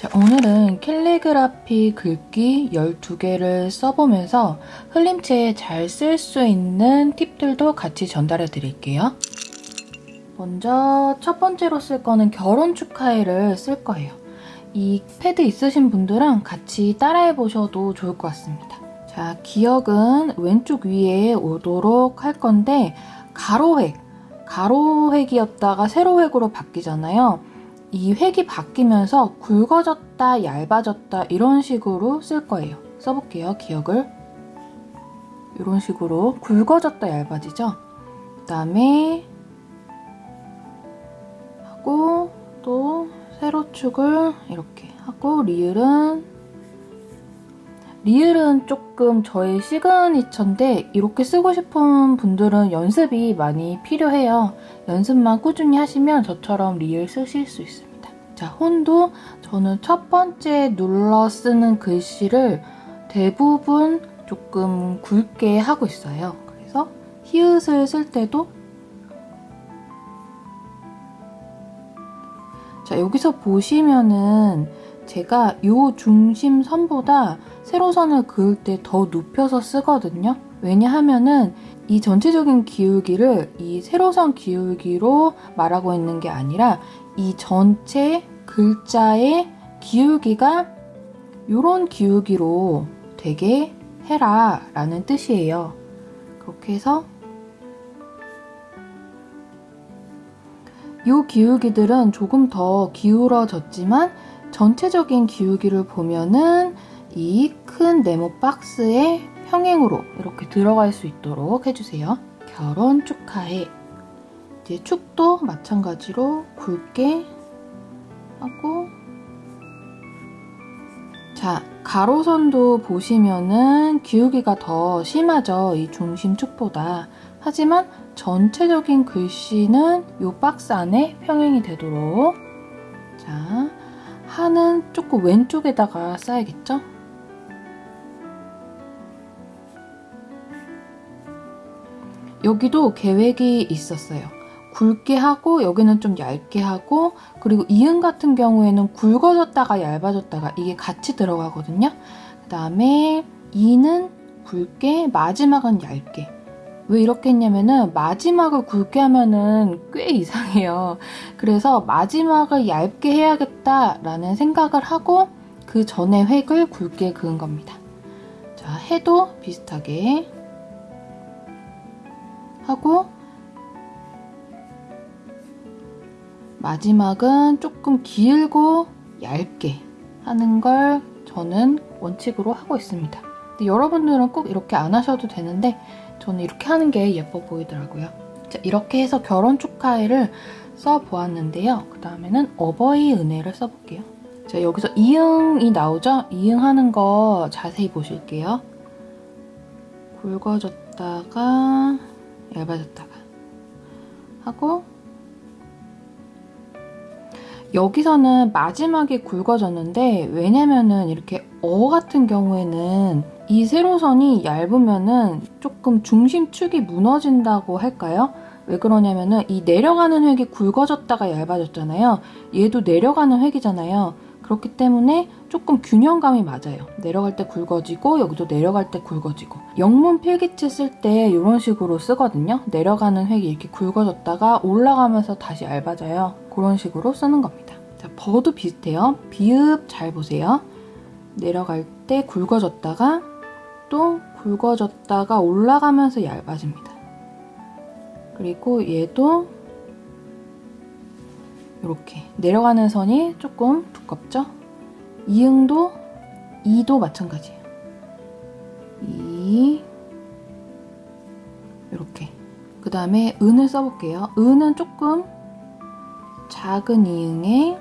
자, 오늘은 캘리그라피 글귀 12개를 써보면서 흘림체에 잘 쓸 수 있는 팁들도 같이 전달해 드릴게요. 먼저 첫 번째로 쓸 거는 결혼 축하해를 쓸 거예요. 이 패드 있으신 분들은 같이 따라해 보셔도 좋을 것 같습니다. 자, 기억은 왼쪽 위에 오도록 할 건데 가로획, 가로획이었다가 세로획으로 바뀌잖아요. 이 획이 바뀌면서 굵어졌다, 얇아졌다 이런 식으로 쓸 거예요. 써볼게요, 기억을. 이런 식으로 굵어졌다, 얇아지죠? 그 다음에 하고 또 세로축을 이렇게 하고 리을은 리을은 조금 저의 시그니처인데 이렇게 쓰고 싶은 분들은 연습이 많이 필요해요. 연습만 꾸준히 하시면 저처럼 리을 쓰실 수 있습니다. 자, 혼도 저는 첫 번째 눌러 쓰는 글씨를 대부분 조금 굵게 하고 있어요. 그래서 히읗을 쓸 때도 자, 여기서 보시면은 제가 이 중심선보다 세로선을 그을 때 더 눕혀서 쓰거든요. 왜냐하면은 이 전체적인 기울기를 이 세로선 기울기로 말하고 있는 게 아니라 이 전체 글자의 기울기가 이런 기울기로 되게 해라 라는 뜻이에요. 그렇게 해서 이 기울기들은 조금 더 기울어졌지만 전체적인 기울기를 보면은 이 큰 네모 박스에 평행으로 이렇게 들어갈 수 있도록 해주세요. 결혼 축하해. 이제 축도 마찬가지로 굵게 하고 자, 가로선도 보시면은 기울기가 더 심하죠. 이 중심 축보다. 하지만 전체적인 글씨는 이 박스 안에 평행이 되도록 자, 하는 조금 왼쪽에다가 써야겠죠? 여기도 계획이 있었어요. 굵게 하고 여기는 좀 얇게 하고 그리고 이응 같은 경우에는 굵어졌다가 얇아졌다가 이게 같이 들어가거든요. 그 다음에 이는 굵게 마지막은 얇게 왜 이렇게 했냐면은 마지막을 굵게 하면은 꽤 이상해요. 그래서 마지막을 얇게 해야겠다라는 생각을 하고 그 전에 획을 굵게 그은 겁니다. 자, 해도 비슷하게 하고 마지막은 조금 길고 얇게 하는 걸 저는 원칙으로 하고 있습니다. 여러분들은 꼭 이렇게 안 하셔도 되는데 저는 이렇게 하는 게 예뻐 보이더라고요. 자, 이렇게 해서 결혼 축하해를 써보았는데요. 그 다음에는 어버이 은혜를 써볼게요. 자, 여기서 이응이 나오죠? 이응 하는 거 자세히 보실게요. 굵어졌다가 얇아졌다가 하고 여기서는 마지막에 굵어졌는데 왜냐면은 이렇게 어 같은 경우에는 이 세로선이 얇으면은 조금 중심축이 무너진다고 할까요? 왜 그러냐면은 이 내려가는 획이 굵어졌다가 얇아졌잖아요. 얘도 내려가는 획이잖아요. 그렇기 때문에 조금 균형감이 맞아요. 내려갈 때 굵어지고 여기도 내려갈 때 굵어지고 영문 필기체 쓸 때 이런 식으로 쓰거든요. 내려가는 획이 이렇게 굵어졌다가 올라가면서 다시 얇아져요. 그런 식으로 쓰는 겁니다. 자, 버도 비슷해요. 비읍 잘 보세요. 내려갈 때 굵어졌다가 또 굵어졌다가 올라가면서 얇아집니다. 그리고 얘도 이렇게 내려가는 선이 조금 두껍죠? 이응도 이도 마찬가지예요. 이 이렇게 그 다음에 은을 써볼게요. 은은 조금 작은 이응에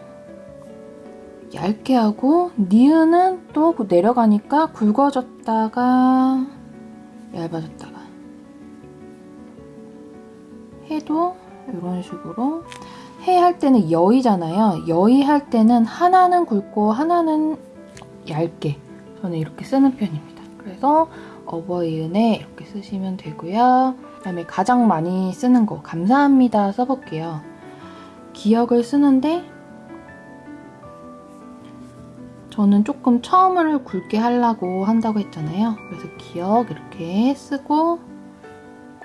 얇게 하고 니은은 또 내려가니까 굵어졌다가 얇아졌다가 해도 이런 식으로 해 할 때는 여의잖아요. 여의 할 때는 하나는 굵고 하나는 얇게 저는 이렇게 쓰는 편입니다. 그래서 어버이은에 이렇게 쓰시면 되고요. 그다음에 가장 많이 쓰는 거 감사합니다 써볼게요. 기억을 쓰는데 저는 조금 처음을 굵게 하려고 한다고 했잖아요. 그래서 기억 이렇게 쓰고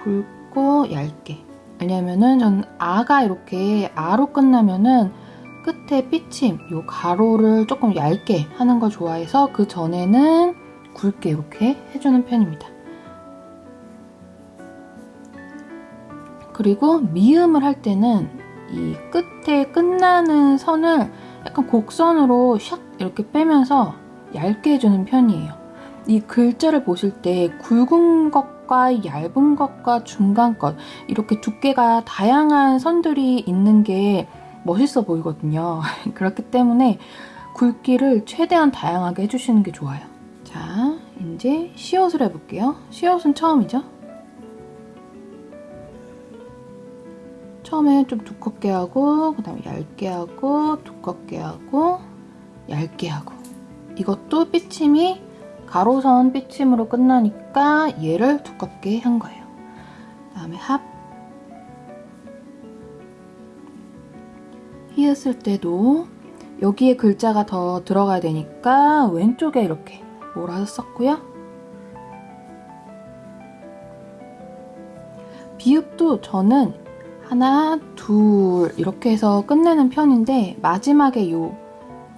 굵고 얇게. 왜냐면은 저는 아가 이렇게 아로 끝나면은 끝에 삐침, 요 가로를 조금 얇게 하는 걸 좋아해서 그 전에는 굵게 이렇게 해주는 편입니다. 그리고 미음을 할 때는 이 끝에 끝나는 선을 약간 곡선으로 샥 이렇게 빼면서 얇게 해주는 편이에요. 이 글자를 보실 때 굵은 것 과 얇은 것과 중간 것 이렇게 두께가 다양한 선들이 있는 게 멋있어 보이거든요. 그렇기 때문에 굵기를 최대한 다양하게 해주시는 게 좋아요. 자, 이제 시옷을 해볼게요. 시옷은 처음이죠? 처음에 좀 두껍게 하고 그 다음에 얇게 하고 두껍게 하고 얇게 하고 이것도 삐침이 가로선 삐침으로 끝나니까 얘를 두껍게 한 거예요. 그 다음에 합 히읗을 때도 여기에 글자가 더 들어가야 되니까 왼쪽에 이렇게 몰아서 썼고요. 비읍도 저는 하나, 둘 이렇게 해서 끝내는 편인데 마지막에 요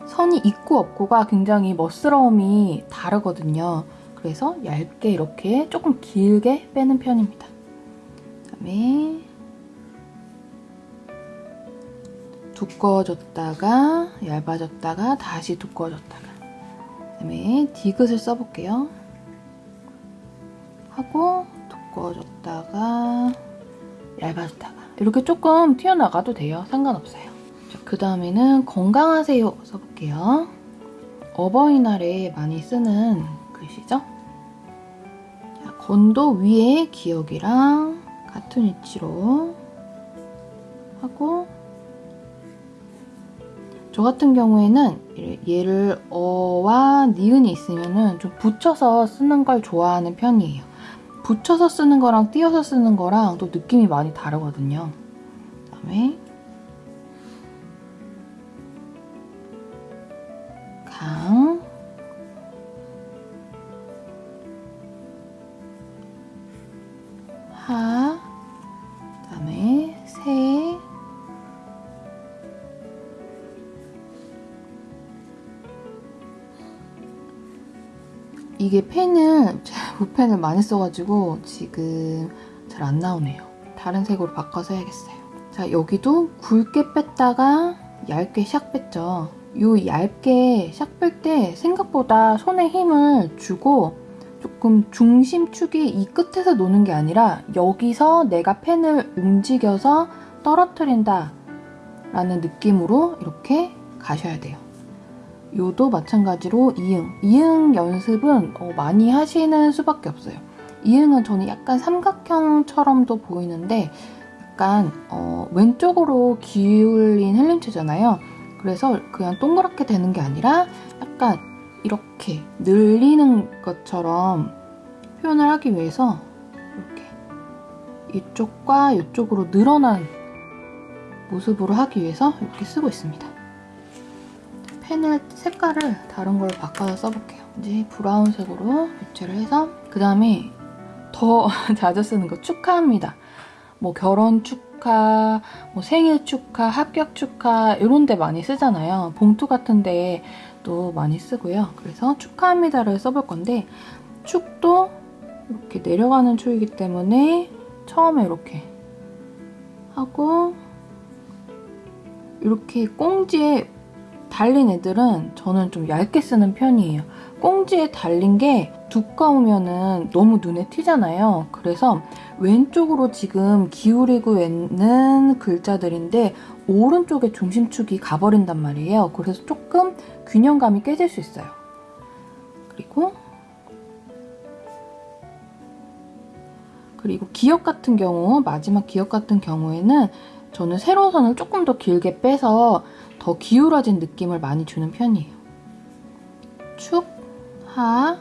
선이 있고 없고가 굉장히 멋스러움이 다르거든요. 그래서 얇게 이렇게 조금 길게 빼는 편입니다. 그다음에 두꺼워졌다가 얇아졌다가 다시 두꺼워졌다가 그다음에 디귿을 써볼게요. 하고 두꺼워졌다가 얇아졌다가 이렇게 조금 튀어나가도 돼요. 상관없어요. 그 다음에는 건강하세요 써볼게요. 어버이날에 많이 쓰는 글씨죠. 자, 건도 위에 기억이랑 같은 위치로 하고 저 같은 경우에는 얘를 어와 니은이 있으면 좀 붙여서 쓰는 걸 좋아하는 편이에요. 붙여서 쓰는 거랑 띄어서 쓰는 거랑 또 느낌이 많이 다르거든요. 그다음에 이게 펜을 붓펜을 많이 써가지고 지금 잘 안 나오네요. 다른 색으로 바꿔서 해야겠어요. 자 여기도 굵게 뺐다가 얇게 샥 뺐죠. 요 얇게 샥 뺄 때 생각보다 손에 힘을 주고 조금 중심축이 이 끝에서 노는 게 아니라 여기서 내가 펜을 움직여서 떨어뜨린다 라는 느낌으로 이렇게 가셔야 돼요. 요도 마찬가지로 이응. 이응 연습은 어, 많이 하시는 수밖에 없어요. 이응은 저는 약간 삼각형처럼도 보이는데 약간 어, 왼쪽으로 기울인 헬림체잖아요. 그래서 그냥 동그랗게 되는 게 아니라 약간 이렇게 늘리는 것처럼 표현을 하기 위해서 이렇게 이쪽과 이쪽으로 늘어난 모습으로 하기 위해서 이렇게 쓰고 있습니다. 펜을 색깔을 다른 걸로 바꿔서 써볼게요. 이제 브라운색으로 교체를 해서 그 다음에 더 자주 쓰는 거 축하합니다. 뭐 결혼 축하, 뭐 생일 축하, 합격 축하 이런 데 많이 쓰잖아요. 봉투 같은 데도 많이 쓰고요. 그래서 축하합니다를 써볼 건데 축도 이렇게 내려가는 축이기 때문에 처음에 이렇게 하고 이렇게 꽁지에 달린 애들은 저는 좀 얇게 쓰는 편이에요. 꽁지에 달린 게 두꺼우면은 너무 눈에 튀잖아요. 그래서 왼쪽으로 지금 기울이고 있는 글자들인데 오른쪽에 중심축이 가버린단 말이에요. 그래서 조금 균형감이 깨질 수 있어요. 그리고 그리고 기억 같은 경우 마지막 기억 같은 경우에는 저는 세로선을 조금 더 길게 빼서 더 기울어진 느낌을 많이 주는 편이에요. 축, 하,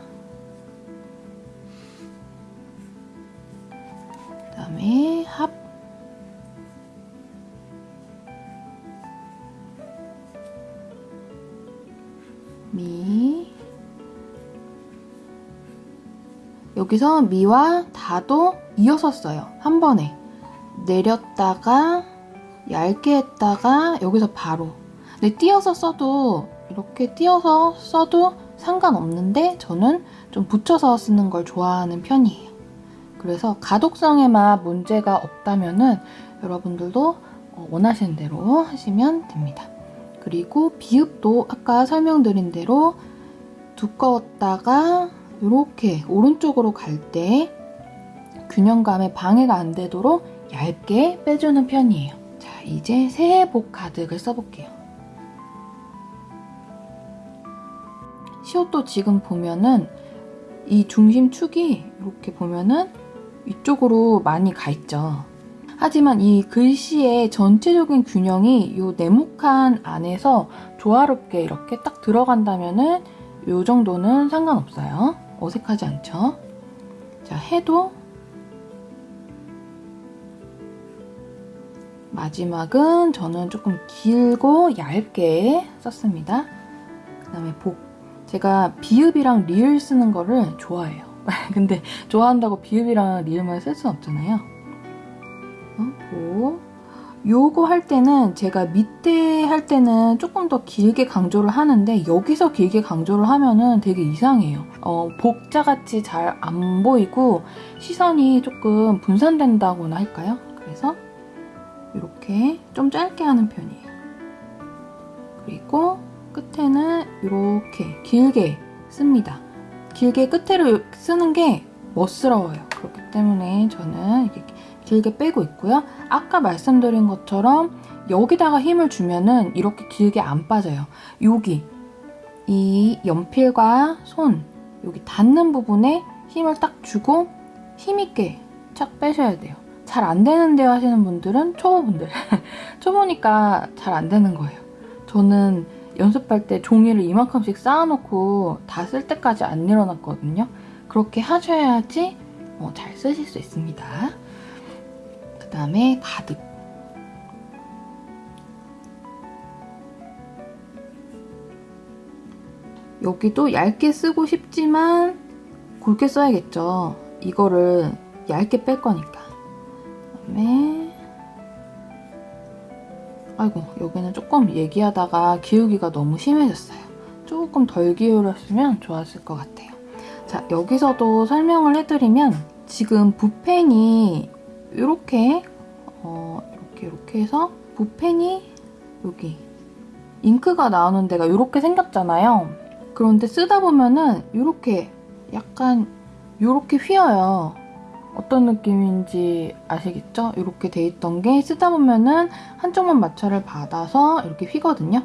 그 다음에 합, 미. 여기서 미와 다도 이어서 써요. 한 번에. 내렸다가 얇게 했다가 여기서 바로 근데 띄어서 써도 이렇게 띄어서 써도 상관없는데 저는 좀 붙여서 쓰는 걸 좋아하는 편이에요. 그래서 가독성에만 문제가 없다면 은 여러분들도 어, 원하시는 대로 하시면 됩니다. 그리고 비읍도 아까 설명드린 대로 두꺼웠다가 이렇게 오른쪽으로 갈 때 균형감에 방해가 안 되도록 얇게 빼주는 편이에요. 자, 이제 새해 복 가득을 써볼게요. 시옷도 지금 보면은 이 중심축이 이렇게 보면은 이쪽으로 많이 가 있죠. 하지만 이 글씨의 전체적인 균형이 이 네모칸 안에서 조화롭게 이렇게 딱 들어간다면은 이 정도는 상관없어요. 어색하지 않죠? 자, 해도 마지막은 저는 조금 길고 얇게 썼습니다. 그 다음에 복. 제가 비읍이랑 리을 쓰는 거를 좋아해요. 근데 좋아한다고 비읍이랑 리을만 쓸 수는 없잖아요. 어, 복. 요거 할 때는 제가 밑에 할 때는 조금 더 길게 강조를 하는데 여기서 길게 강조를 하면은 되게 이상해요. 어, 복자같이 잘 안 보이고 시선이 조금 분산된다고나 할까요? 그래서 이렇게 좀 짧게 하는 편이에요. 그리고 끝에는 이렇게 길게 씁니다. 길게 끝에를 쓰는 게 멋스러워요. 그렇기 때문에 저는 이렇게 길게 빼고 있고요. 아까 말씀드린 것처럼 여기다가 힘을 주면은 이렇게 길게 안 빠져요. 여기 이 연필과 손 여기 닿는 부분에 힘을 딱 주고 힘있게 착 빼셔야 돼요. 잘 안 되는데요 하시는 분들은 초보분들 초보니까 잘 안 되는 거예요. 저는 연습할 때 종이를 이만큼씩 쌓아놓고 다 쓸 때까지 안 일어났거든요. 그렇게 하셔야지 어, 잘 쓰실 수 있습니다. 그 다음에 가득. 여기도 얇게 쓰고 싶지만 굵게 써야겠죠. 이거를 얇게 뺄 거니까. 그다음에 아이고 여기는 조금 얘기하다가 기울기가 너무 심해졌어요. 조금 덜 기울였으면 좋았을 것 같아요. 자 여기서도 설명을 해드리면 지금 붓펜이 이렇게 어, 이렇게 이렇게 해서 붓펜이 여기 잉크가 나오는 데가 이렇게 생겼잖아요. 그런데 쓰다 보면은 이렇게 약간 이렇게 휘어요. 어떤 느낌인지 아시겠죠? 이렇게 돼 있던 게 쓰다 보면은 한쪽만 마찰을 받아서 이렇게 휘거든요.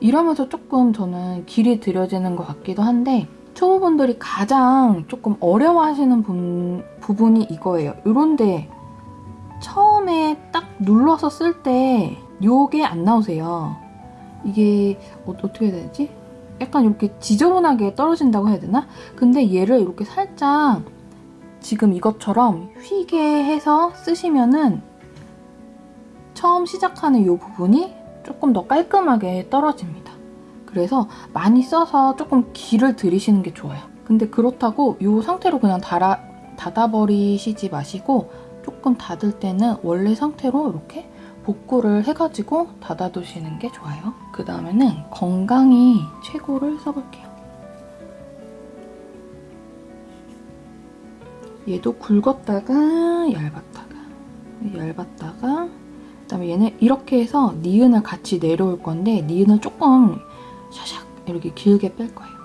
이러면서 조금 저는 길이 들여지는 것 같기도 한데 초보분들이 가장 조금 어려워하시는 분, 부분이 이거예요. 이런데 처음에 딱 눌러서 쓸 때 요게 안 나오세요. 이게 어, 어떻게 해야 되지? 약간 이렇게 지저분하게 떨어진다고 해야 되나? 근데 얘를 이렇게 살짝 지금 이것처럼 휘게 해서 쓰시면은 처음 시작하는 이 부분이 조금 더 깔끔하게 떨어집니다. 그래서 많이 써서 조금 길을 들이시는 게 좋아요. 근데 그렇다고 이 상태로 그냥 닫아, 닫아버리시지 마시고 조금 닫을 때는 원래 상태로 이렇게 복구를 해가지고 닫아두시는 게 좋아요. 그 다음에는 건강히 최고를 써볼게요. 얘도 굵었다가 얇았다가 얇았다가 그다음에 얘는 이렇게 해서 니은을 같이 내려올 건데 니은을 조금 샤샥 이렇게 길게 뺄 거예요.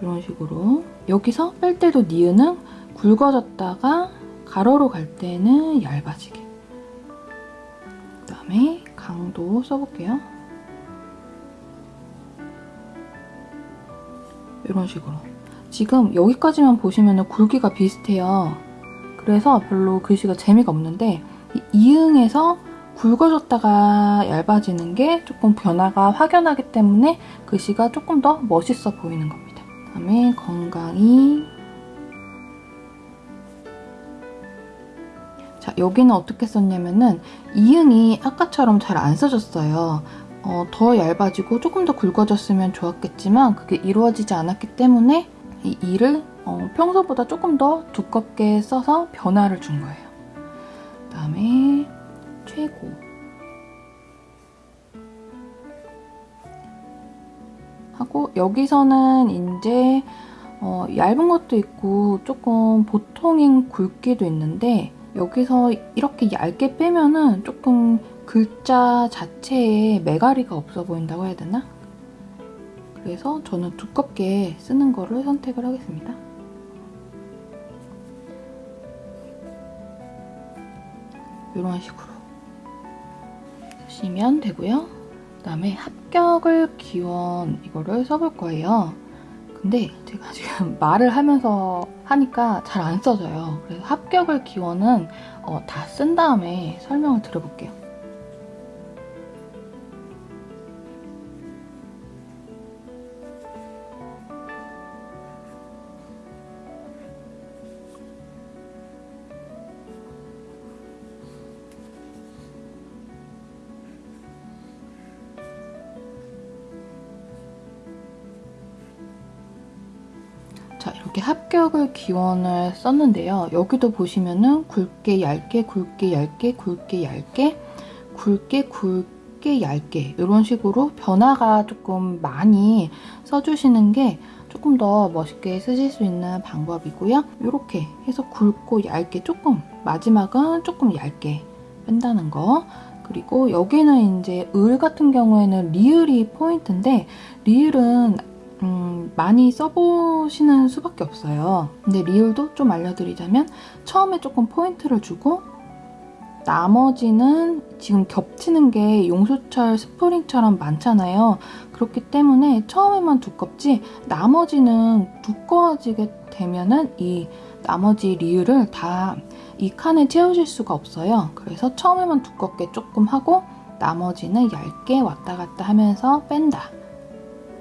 이런 식으로 여기서 뺄 때도 니은은 굵어졌다가 가로로 갈 때는 얇아지게 그 다음에 강도 써볼게요. 이런 식으로 지금 여기까지만 보시면 굵기가 비슷해요. 그래서 별로 글씨가 재미가 없는데 이 이응에서 굵어졌다가 얇아지는 게 조금 변화가 확연하기 때문에 글씨가 조금 더 멋있어 보이는 겁니다. 그다음에 건강히 자 여기는 어떻게 썼냐면은 이응이 아까처럼 잘 안 써졌어요. 어, 더 얇아지고 조금 더 굵어졌으면 좋았겠지만 그게 이루어지지 않았기 때문에 이 이를 어, 평소보다 조금 더 두껍게 써서 변화를 준 거예요. 그 다음에 최고 하고 여기서는 이제 어, 얇은 것도 있고 조금 보통인 굵기도 있는데 여기서 이렇게 얇게 빼면은 조금 글자 자체에 매가리가 없어 보인다고 해야 되나? 그래서 저는 두껍게 쓰는 거를 선택을 하겠습니다. 이런 식으로 쓰시면 되고요. 그 다음에 합격을 기원 이거를 써볼 거예요. 근데 제가 지금 말을 하면서 하니까 잘 안 써져요. 그래서 합격을 기원은 어, 다 쓴 다음에 설명을 드려볼게요. 이렇게 합격을 기원을 썼는데요. 여기도 보시면은 굵게 얇게 굵게 얇게 굵게 얇게 굵게 굵게 얇게 이런 식으로 변화가 조금 많이 써주시는 게 조금 더 멋있게 쓰실 수 있는 방법이고요. 이렇게 해서 굵고 얇게 조금 마지막은 조금 얇게 뺀다는 거 그리고 여기는 이제 을 같은 경우에는 리을이 포인트인데 리을은 음, 많이 써보시는 수밖에 없어요. 근데 리을도 좀 알려드리자면 처음에 조금 포인트를 주고 나머지는 지금 겹치는 게 용수철 스프링처럼 많잖아요. 그렇기 때문에 처음에만 두껍지 나머지는 두꺼워지게 되면은 이 나머지 리을을 다 이 칸에 채우실 수가 없어요. 그래서 처음에만 두껍게 조금 하고 나머지는 얇게 왔다 갔다 하면서 뺀다.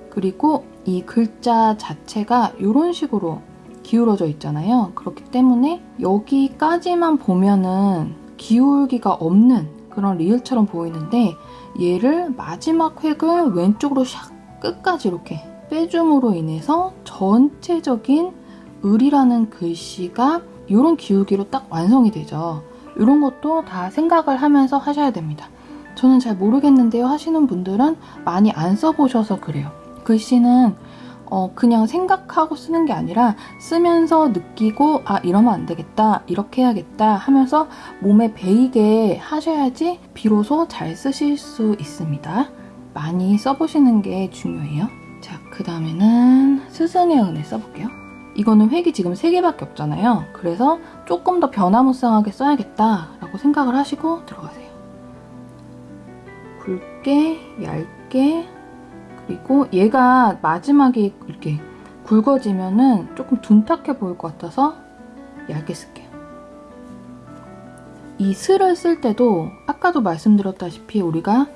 그리고 이 글자 자체가 이런 식으로 기울어져 있잖아요. 그렇기 때문에 여기까지만 보면은 기울기가 없는 그런 리을처럼 보이는데 얘를 마지막 획을 왼쪽으로 샥 끝까지 이렇게 빼줌으로 인해서 전체적인 을이라는 글씨가 이런 기울기로 딱 완성이 되죠. 이런 것도 다 생각을 하면서 하셔야 됩니다. 저는 잘 모르겠는데요 하시는 분들은 많이 안 써보셔서 그래요. 글씨는 어, 그냥 생각하고 쓰는 게 아니라 쓰면서 느끼고 아 이러면 안 되겠다 이렇게 해야겠다 하면서 몸에 배이게 하셔야지 비로소 잘 쓰실 수 있습니다. 많이 써보시는 게 중요해요. 자, 그 다음에는 스승의 은혜 써볼게요. 이거는 획이 지금 3개밖에 없잖아요. 그래서 조금 더 변화무쌍하게 써야겠다 라고 생각을 하시고 들어가세요. 굵게, 얇게, 그리고 얘가 마지막에 이렇게 굵어지면은 조금 둔탁해 보일 것 같아서 얇게 쓸게요. 이 슬을 쓸 때도 아까도 말씀드렸다시피 우리가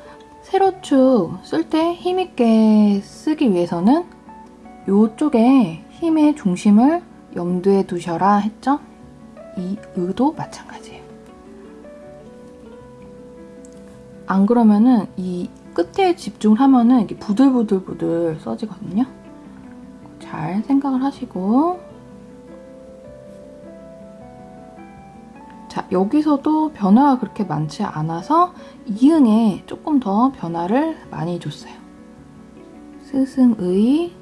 세로축 쓸 때 힘있게 쓰기 위해서는 이쪽에 힘의 중심을 염두에 두셔라 했죠? 이 의도 마찬가지예요. 안 그러면은 이 끝에 집중을 하면은 이게 부들부들부들 써지거든요. 잘 생각을 하시고 자 여기서도 변화가 그렇게 많지 않아서 이응에 조금 더 변화를 많이 줬어요. 스승의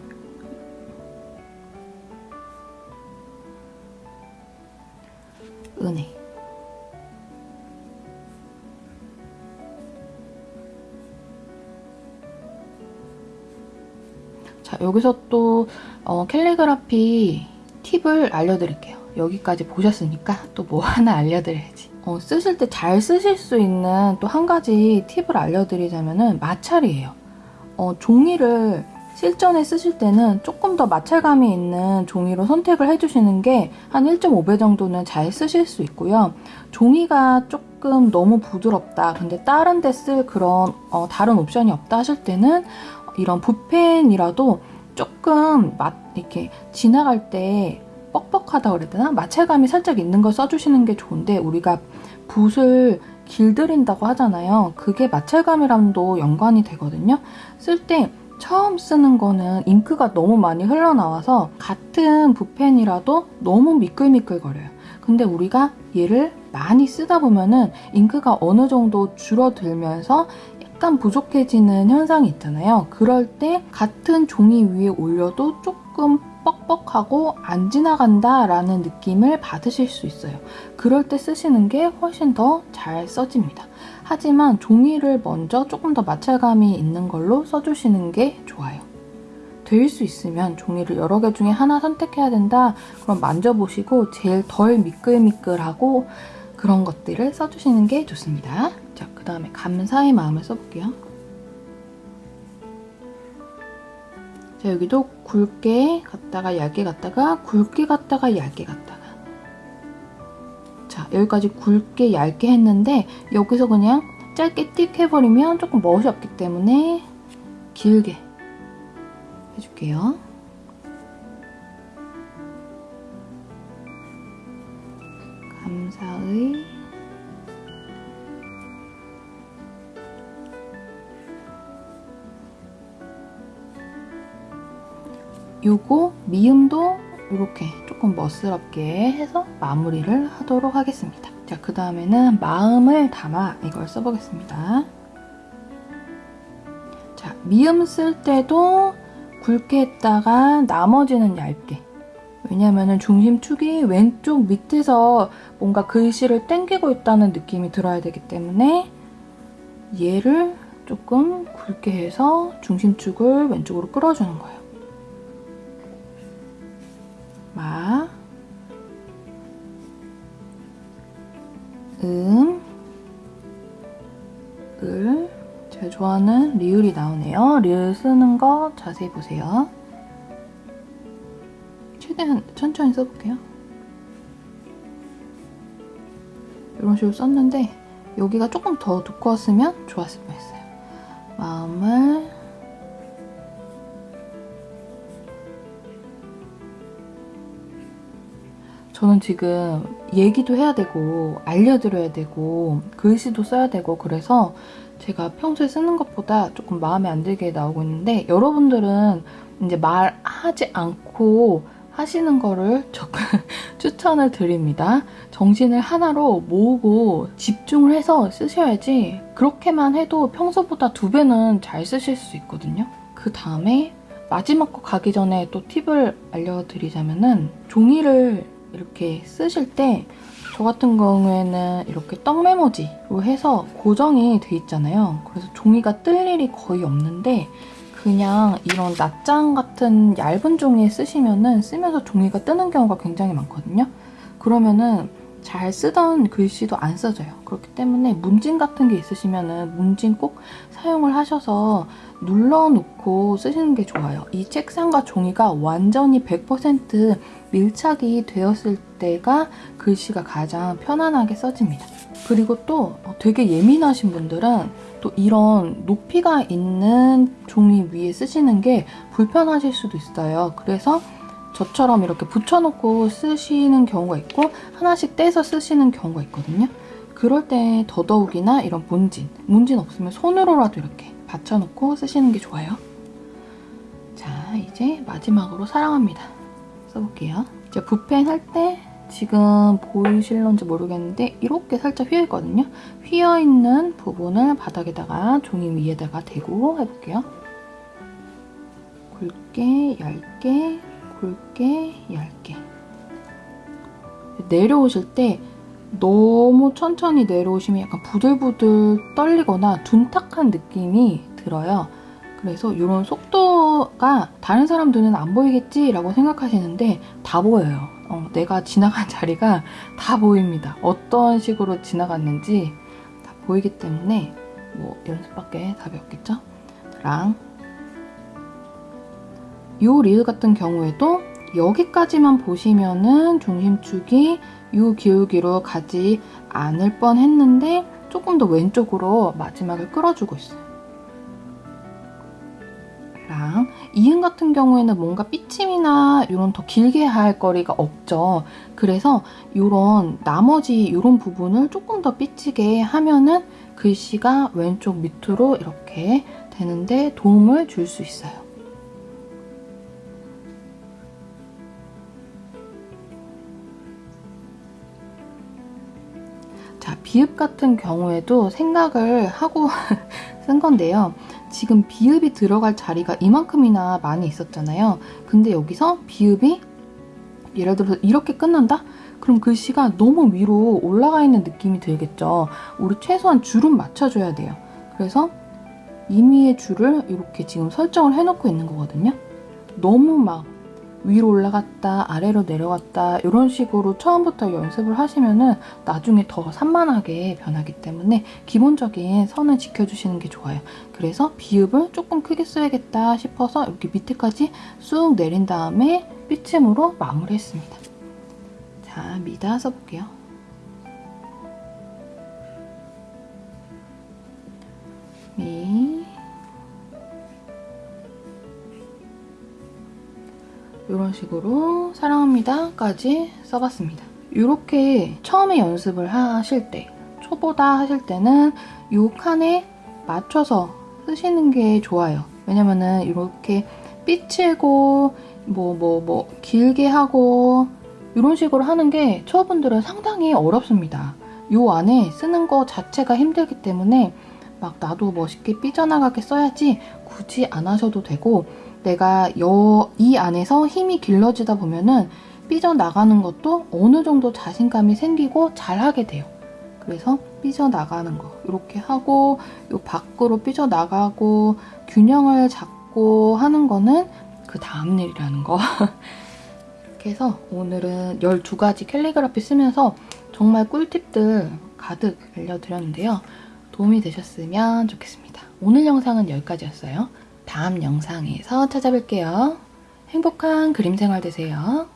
여기서 또 어, 캘리그라피 팁을 알려드릴게요. 여기까지 보셨으니까 또 뭐 하나 알려드려야지. 어, 쓰실 때 잘 쓰실 수 있는 또 한 가지 팁을 알려드리자면 마찰이에요. 어, 종이를 실전에 쓰실 때는 조금 더 마찰감이 있는 종이로 선택을 해주시는 게 한 1.5배 정도는 잘 쓰실 수 있고요. 종이가 조금 너무 부드럽다. 근데 다른 데 쓸 그런 어, 다른 옵션이 없다 하실 때는 이런 붓펜이라도 조금 맛 이렇게 지나갈 때 뻑뻑하다 그래야 되나? 마찰감이 살짝 있는 걸 써주시는 게 좋은데 우리가 붓을 길들인다고 하잖아요. 그게 마찰감이랑도 연관이 되거든요. 쓸 때 처음 쓰는 거는 잉크가 너무 많이 흘러나와서 같은 붓펜이라도 너무 미끌미끌거려요. 근데 우리가 얘를 많이 쓰다 보면은 잉크가 어느 정도 줄어들면서 약간 부족해지는 현상이 있잖아요. 그럴 때 같은 종이 위에 올려도 조금 뻑뻑하고 안 지나간다 라는 느낌을 받으실 수 있어요. 그럴 때 쓰시는 게 훨씬 더 잘 써집니다. 하지만 종이를 먼저 조금 더 마찰감이 있는 걸로 써주시는 게 좋아요. 될 수 있으면 종이를 여러 개 중에 하나 선택해야 된다. 그럼 만져보시고 제일 덜 미끌미끌하고 그런 것들을 써주시는 게 좋습니다. 자, 그 다음에 감사의 마음을 써볼게요. 자, 여기도 굵게 갔다가 얇게 갔다가 굵게 갔다가 얇게 갔다가 자, 여기까지 굵게 얇게 했는데 여기서 그냥 짧게 띡 해버리면 조금 멋이 없기 때문에 길게 해줄게요. 감사의 요거 미음도 이렇게 조금 멋스럽게 해서 마무리를 하도록 하겠습니다. 자, 그 다음에는 마음을 담아 이걸 써보겠습니다. 자, 미음 쓸 때도 굵게 했다가 나머지는 얇게. 왜냐면은 중심축이 왼쪽 밑에서 뭔가 글씨를 땡기고 있다는 느낌이 들어야 되기 때문에 얘를 조금 굵게 해서 중심축을 왼쪽으로 끌어주는 거예요. 좋아하는 리을이 나오네요. 리을 쓰는 거 자세히 보세요. 최대한 천천히 써볼게요. 이런 식으로 썼는데 여기가 조금 더 두꺼웠으면 좋았을 뻔했어요. 마음을 저는 지금 얘기도 해야 되고 알려드려야 되고 글씨도 써야 되고 그래서 제가 평소에 쓰는 것보다 조금 마음에 안 들게 나오고 있는데 여러분들은 이제 말하지 않고 하시는 거를 조금 추천을 드립니다. 정신을 하나로 모으고 집중을 해서 쓰셔야지 그렇게만 해도 평소보다 두 배는 잘 쓰실 수 있거든요. 그 다음에 마지막 거 가기 전에 또 팁을 알려드리자면은 종이를 이렇게 쓰실 때 저 같은 경우에는 이렇게 떡 메모지로 해서 고정이 돼 있잖아요. 그래서 종이가 뜰 일이 거의 없는데 그냥 이런 낱장 같은 얇은 종이에 쓰시면은 쓰면서 종이가 뜨는 경우가 굉장히 많거든요. 그러면은 잘 쓰던 글씨도 안 써져요. 그렇기 때문에 문진 같은 게 있으시면 은 문진 꼭 사용을 하셔서 눌러놓고 쓰시는 게 좋아요. 이 책상과 종이가 완전히 100% 밀착이 되었을 때가 글씨가 가장 편안하게 써집니다. 그리고 또 되게 예민하신 분들은 또 이런 높이가 있는 종이 위에 쓰시는 게 불편하실 수도 있어요. 그래서 저처럼 이렇게 붙여놓고 쓰시는 경우가 있고 하나씩 떼서 쓰시는 경우가 있거든요. 그럴 때 더더욱이나 이런 문진, 문진 없으면 손으로라도 이렇게 받쳐놓고 쓰시는 게 좋아요. 자, 이제 마지막으로 사랑합니다. 써볼게요. 이제 붓펜 할 때 지금 보이실런지 모르겠는데 이렇게 살짝 휘어있거든요. 휘어있는 부분을 바닥에다가 종이 위에다가 대고 해볼게요. 굵게, 얇게, 굵게, 얇게. 내려오실 때 너무 천천히 내려오시면 약간 부들부들 떨리거나 둔탁한 느낌이 들어요. 그래서 이런 속도가 다른 사람들은 안 보이겠지라고 생각하시는데 다 보여요. 어, 내가 지나간 자리가 다 보입니다. 어떤 식으로 지나갔는지 다 보이기 때문에 뭐 연습밖에 답이 없겠죠? 랑. 이 리을 같은 경우에도 여기까지만 보시면은 중심축이 이 기울기로 가지 않을 뻔 했는데 조금 더 왼쪽으로 마지막을 끌어주고 있어요. 랑 이응 같은 경우에는 뭔가 삐침이나 이런 더 길게 할 거리가 없죠. 그래서 이런 나머지 이런 부분을 조금 더 삐치게 하면은 글씨가 왼쪽 밑으로 이렇게 되는데 도움을 줄 수 있어요. 비읍 같은 경우에도 생각을 하고 쓴 건데요. 지금 비읍이 들어갈 자리가 이만큼이나 많이 있었잖아요. 근데 여기서 비읍이 예를 들어서 이렇게 끝난다? 그럼 글씨가 너무 위로 올라가 있는 느낌이 들겠죠. 우리 최소한 줄은 맞춰줘야 돼요. 그래서 임의의 줄을 이렇게 지금 설정을 해놓고 있는 거거든요. 너무 막 위로 올라갔다 아래로 내려갔다 이런 식으로 처음부터 연습을 하시면은 나중에 더 산만하게 변하기 때문에 기본적인 선을 지켜주시는 게 좋아요. 그래서 비읍을 조금 크게 써야겠다 싶어서 이렇게 밑에까지 쑥 내린 다음에 삐침으로 마무리했습니다. 자, 미다 써볼게요. 미 이런 식으로 사랑합니다까지 써봤습니다. 이렇게 처음에 연습을 하실 때 초보다 하실 때는 이 칸에 맞춰서 쓰시는 게 좋아요. 왜냐면은 이렇게 삐치고 뭐 뭐뭐 길게 하고 이런 식으로 하는 게 초보분들은 상당히 어렵습니다. 이 안에 쓰는 거 자체가 힘들기 때문에 막 나도 멋있게 삐져나가게 써야지 굳이 안 하셔도 되고 내가 여, 이 안에서 힘이 길러지다 보면은 삐져나가는 것도 어느 정도 자신감이 생기고 잘하게 돼요. 그래서 삐져나가는 거 이렇게 하고 요 밖으로 삐져나가고 균형을 잡고 하는 거는 그 다음 일이라는 거. 이렇게 해서 오늘은 12가지 캘리그라피 쓰면서 정말 꿀팁들 가득 알려드렸는데요. 도움이 되셨으면 좋겠습니다. 오늘 영상은 여기까지였어요. 다음 영상에서 찾아뵐게요. 행복한 그림 생활 되세요.